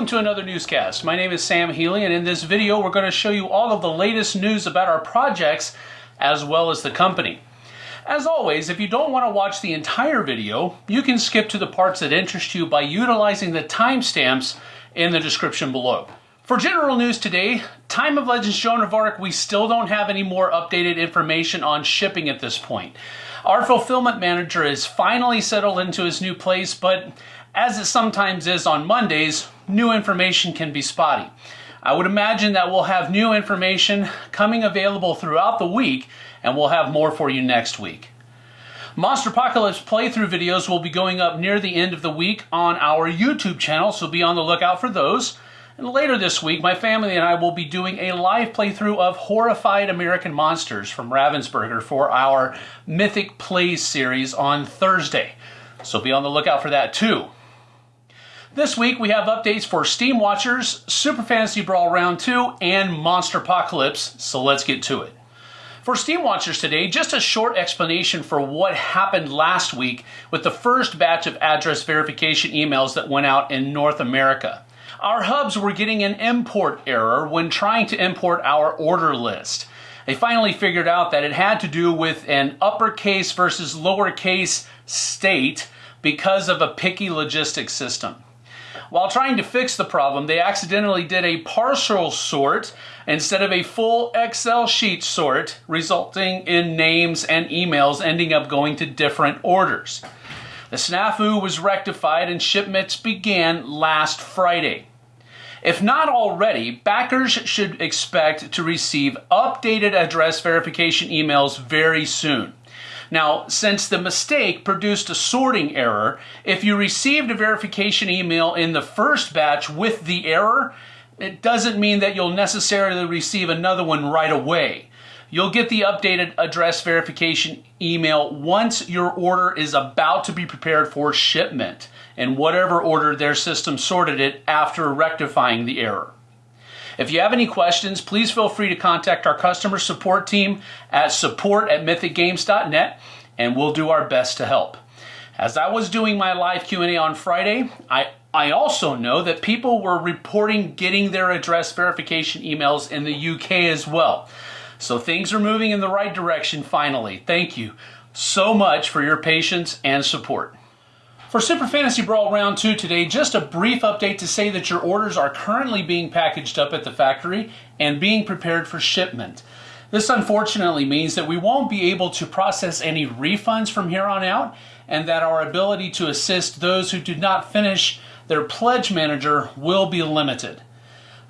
welcome to another newscast. My name is Sam Healy, and in this video, we're going to show you all of the latest news about our projects as well as the company. As always, if you don't want to watch the entire video, you can skip to the parts that interest you by utilizing the timestamps in the description below. For general news today, Time of Legends Joan of Arc, we still don't have any more updated information on shipping at this point. Our fulfillment manager is finally settled into his new place, but as it sometimes is on Mondays, new information can be spotty. I would imagine that we'll have new information coming available throughout the week, and we'll have more for you next week. Monsterpocalypse playthrough videos will be going up near the end of the week on our YouTube channel, so be on the lookout for those. And later this week, my family and I will be doing a live playthrough of Horrified American Monsters from Ravensburger for our Mythic Plays series on Thursday. So be on the lookout for that too. This week we have updates for Steam Watchers, Super Fantasy Brawl Round 2, and Monsterpocalypse, so let's get to it. For Steam Watchers today, just a short explanation for what happened last week with the first batch of address verification emails that went out in North America. Our hubs were getting an import error when trying to import our order list. They finally figured out that it had to do with an uppercase versus lowercase state because of a picky logistics system. While trying to fix the problem, they accidentally did a partial sort instead of a full Excel sheet sort, resulting in names and emails ending up going to different orders. The snafu was rectified and shipments began last Friday. If not already, backers should expect to receive updated address verification emails very soon. Now, since the mistake produced a sorting error, if you received a verification email in the first batch with the error, it doesn't mean that you'll necessarily receive another one right away. You'll get the updated address verification email once your order is about to be prepared for shipment in whatever order their system sorted it after rectifying the error. If you have any questions, please feel free to contact our customer support team at support at mythicgames.net and we'll do our best to help. As I was doing my live Q&A on Friday, I, I also know that people were reporting getting their address verification emails in the UK as well. So things are moving in the right direction finally. Thank you so much for your patience and support. For Super Fantasy Brawl Round 2 today, just a brief update to say that your orders are currently being packaged up at the factory and being prepared for shipment. This unfortunately means that we won't be able to process any refunds from here on out and that our ability to assist those who did not finish their pledge manager will be limited.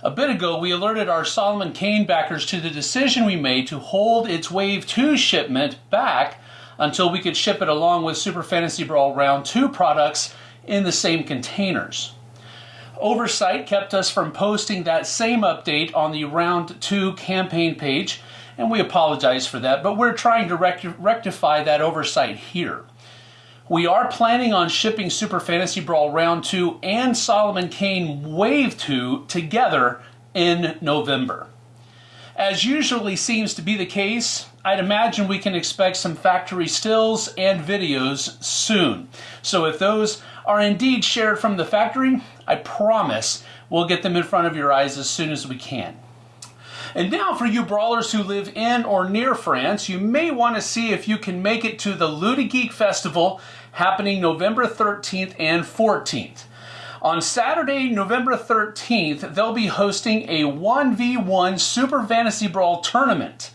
A bit ago, we alerted our Solomon Kane backers to the decision we made to hold its Wave 2 shipment back until we could ship it along with Super Fantasy Brawl Round 2 products in the same containers. Oversight kept us from posting that same update on the Round 2 campaign page, and we apologize for that, but we're trying to rectify that oversight here. We are planning on shipping Super Fantasy Brawl Round 2 and Solomon Kane Wave 2 together in November. As usually seems to be the case, I'd imagine we can expect some factory stills and videos soon. So if those are indeed shared from the factory, I promise we'll get them in front of your eyes as soon as we can. And now for you brawlers who live in or near France, you may want to see if you can make it to the Ludigeek Festival happening November 13th and 14th. On Saturday, November 13th, they'll be hosting a 1v1 Super Fantasy Brawl tournament.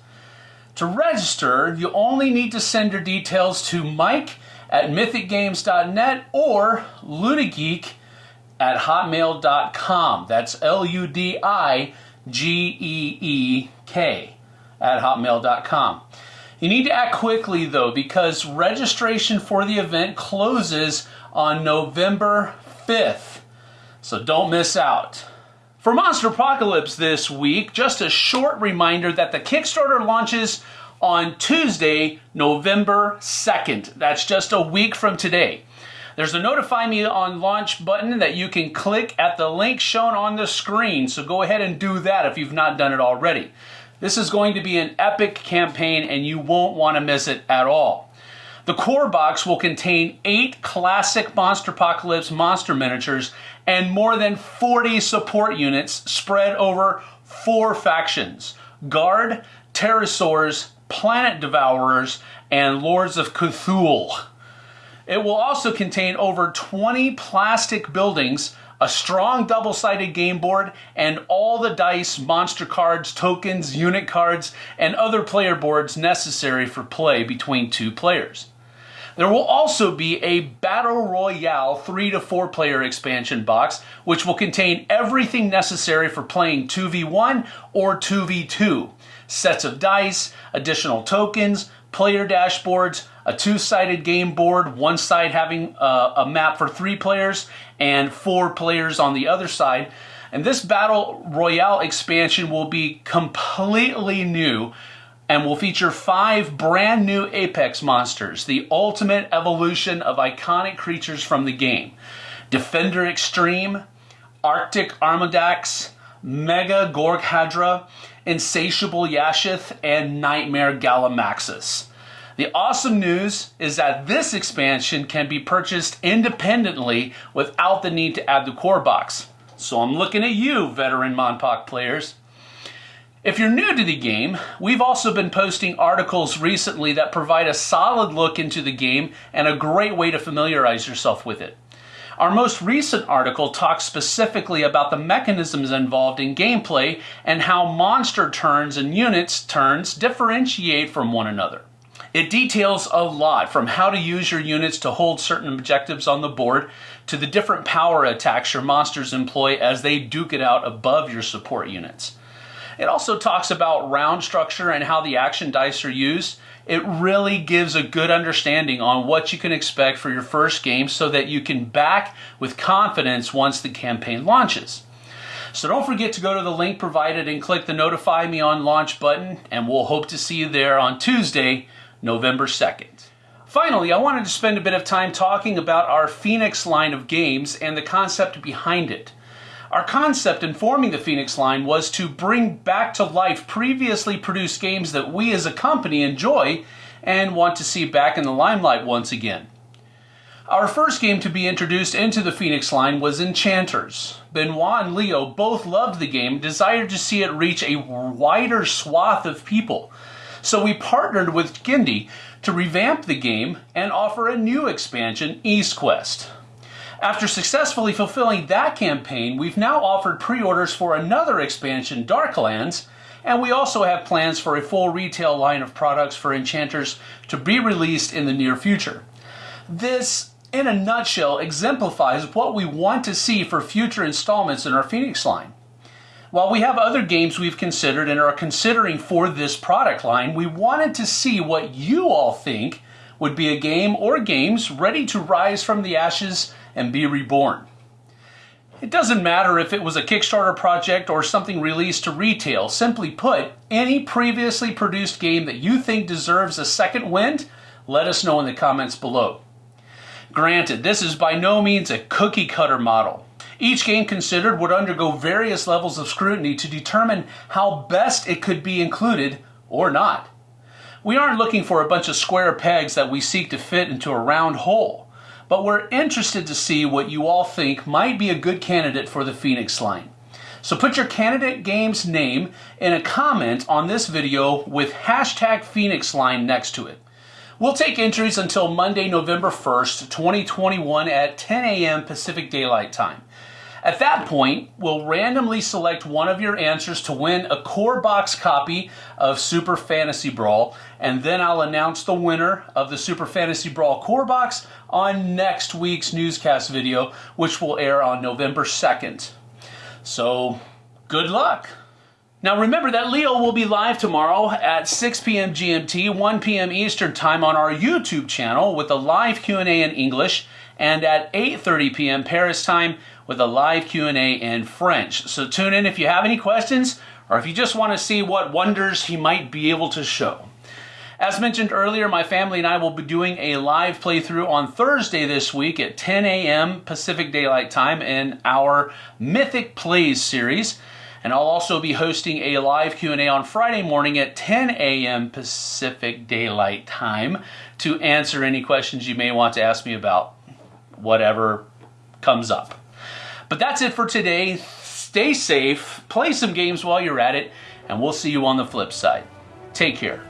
To register, you only need to send your details to Mike at mythicgames.net or ludigeek at hotmail.com. That's L U D I G E E K at hotmail.com. You need to act quickly though because registration for the event closes on November 5th. So don't miss out. For Monsterpocalypse this week, just a short reminder that the Kickstarter launches on Tuesday, November 2nd. That's just a week from today. There's a notify me on launch button that you can click at the link shown on the screen. So go ahead and do that if you've not done it already. This is going to be an epic campaign and you won't want to miss it at all. The core box will contain eight classic Monsterpocalypse monster miniatures and more than 40 support units spread over four factions Guard, Terrasaurs, Planet Devourers, and Lords of Cthulhu. It will also contain over 20 plastic buildings, a strong double sided game board, and all the dice, monster cards, tokens, unit cards, and other player boards necessary for play between two players. There will also be a Battle Royale 3 to 4 player expansion box, which will contain everything necessary for playing 2v1 or 2v2 sets of dice, additional tokens, player dashboards, a two-sided game board, one side having a, a, map for three players and four players on the other side. And this Battle Royale expansion will be completely new and will feature five brand new Apex monsters, the ultimate evolution of iconic creatures from the game. Defender Extreme, Arctic Armadax, Mega Gorghadra, Insatiable Yashith, and Nightmare Gallimimus. The awesome news is that this expansion can be purchased independently without the need to add the core box. So I'm looking at you, veteran MonPoc players. If you're new to the game, we've also been posting articles recently that provide a solid look into the game and a great way to familiarize yourself with it. Our most recent article talks specifically about the mechanisms involved in gameplay and how monster turns and units turns differentiate from one another. It details a lot from how to use your units to hold certain objectives on the board to the different power attacks your monsters employ as they duke it out above your support units. It also talks about round structure and how the action dice are used it really gives a good understanding on what you can expect for your first game so that you can back with confidence once the campaign launches. So don't forget to go to the link provided and click the notify me on launch button and we'll hope to see you there on Tuesday, November 2nd. Finally, I wanted to spend a bit of time talking about our Phoenix line of games and the concept behind it. Our concept in forming the Phoenix line was to bring back to life previously produced games that we as a company enjoy and want to see back in the limelight once again. Our first game to be introduced into the Phoenix line was Enchanters. Benoit and Leo both loved the game, desired to see it reach a wider swath of people. So we partnered with Gindie to revamp the game and offer a new expansion, East Quest. After successfully fulfilling that campaign, we've now offered pre-orders for another expansion, Darklands, and we also have plans for a full retail line of products for Enchanters to be released in the near future. This, in a nutshell, exemplifies what we want to see for future installments in our Phoenix line. While we have other games we've considered and are considering for this product line, we wanted to see what you all think would be a game or games ready to rise from the ashes and be reborn. It doesn't matter if it was a Kickstarter project or something released to retail. Simply put, any previously produced game that you think deserves a second wind, let us know in the comments below. Granted, this is by no means a cookie cutter model. Each game considered would undergo various levels of scrutiny to determine how best it could be included or not. We aren't looking for a bunch of square pegs that we seek to fit into a round hole but we're interested to see what you all think might be a good candidate for the Phoenix line. So put your candidate game's name in a comment on this video with hashtag Phoenix line next to it. We'll take entries until Monday, November 1st, 2021 at 10 a.m. Pacific Daylight Time. At that point, we'll randomly select one of your answers to win a core box copy of Super Fantasy Brawl, and then I'll announce the winner of the Super Fantasy Brawl core box on next week's newscast video, which will air on November 2nd. So, good luck! Now remember that Leo will be live tomorrow at 6 p.m. GMT, 1 p.m. Eastern Time on our YouTube channel with a live Q&A in English and at 8:30 p.m. Paris time with a live Q&A in French. So tune in if you have any questions or if you just want to see what wonders he might be able to show. As mentioned earlier, my family and I will be doing a live playthrough on Thursday this week at 10 a.m. Pacific Daylight Time in our Mythic Plays series. And I'll also be hosting a live Q&A on Friday morning at 10 a.m. Pacific Daylight Time to answer any questions you may want to ask me about whatever comes up. But that's it for today. Stay safe, play some games while you're at it, and we'll see you on the flip side. Take care.